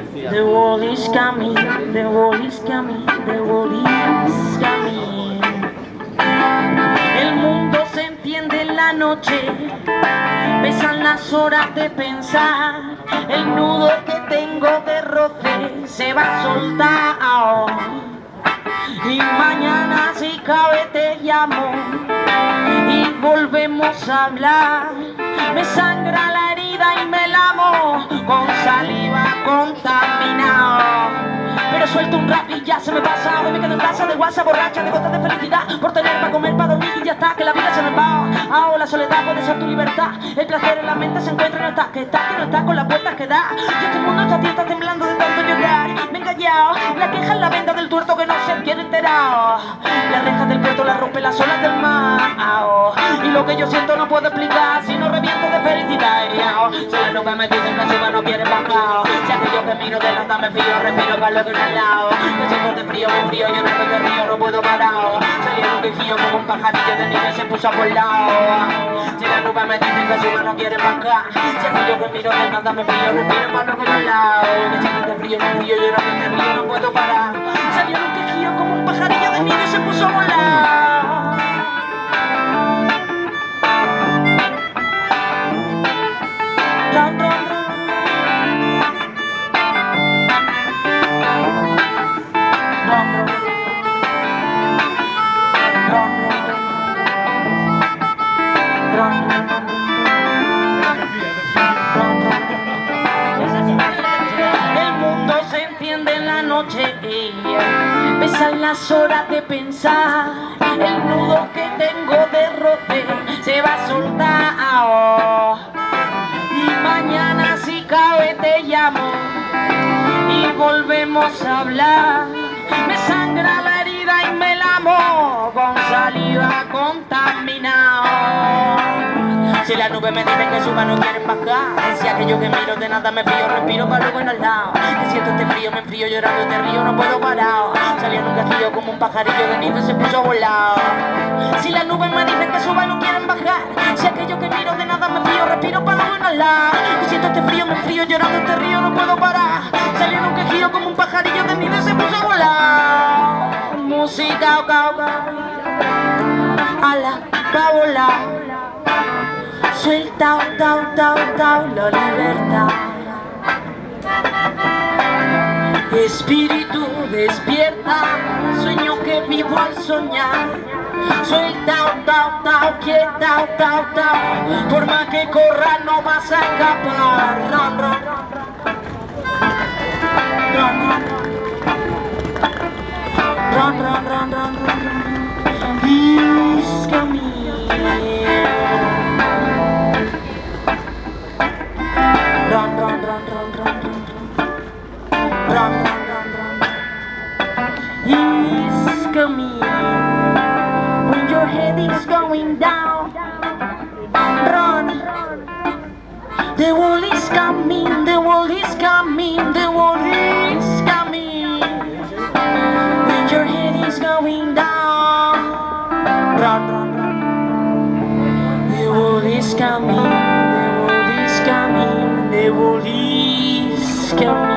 run. The wall is coming, the wall is coming, the wall is coming. El mundo se entiende en la noche, besan las horas de pensar, el nudo que tengo de roce se va a soltar. Y mañana si cabe te llamo y volvemos a hablar. Me sangra la herida y me lamo con saliva contaminada. Pero suelto un rap y ya se me pasa. Hoy me quedo en casa de guasa borracha de gotas de felicidad. Por tener para comer, para dormir y ya está Que la vida se me va. Ahora la soledad puede ser tu libertad. El placer en la mente se encuentra y no está Que está, que no está con las vueltas que da. Y este mundo está tienta temblando de tanto llorar. Me he callado La queja en la venda del tuerto que no se quiere enterado. Las puerto la rompe las olas del mar. Y lo que yo siento no puedo explicar Si no reviento de felicidad Si las nubes me dicen que encima no quieren bajar Si aquello que miro de nada me fío Respiro para lo que no al lado Me siento de frío, muy frío, yo no de río, no puedo parar Salieron un quejío como un pajarillo de nieve se puso a lado Si las nubes me dicen que encima no quieren bajar Si aquello que miro de nada me fío Respiro lo que no al lado Me siento de frío, muy frío, yo no de río, no puedo parar Pesan las horas de pensar. El nudo que tengo de Se va a soltar. Y mañana si cabe te llamo Y volvemos a hablar. Me sangra la herida y me lamo Con saliva contaminada si la nube me dice que suba no quieren bajar Si aquello que miro de nada me frío Respiro para luego lado Que siento este frío, me enfrío llorando este río No puedo parar. Salió un castillo como un pajarillo de nieve se puso a volar. Si la nube me dice que suba no quieren bajar Si aquello que miro de nada me frío Respiro para luego lado Que siento este frío, me enfrío llorando este río No puedo parar. Salió un quejío como un pajarillo de nieve se puso a volar. Música, cao, cao Ala, va volar Suelta, tau, tau, tau, la libertad. Espíritu despierta, sueño que vivo al soñar. Suelta, tau, tau, quieta, tau, tau Forma que corra no vas a escapar coming When your head is going down Run. The wall is coming, the wall is coming, the wall is coming. When your head is going down run, run The wall is coming, the wall is coming, the wall is coming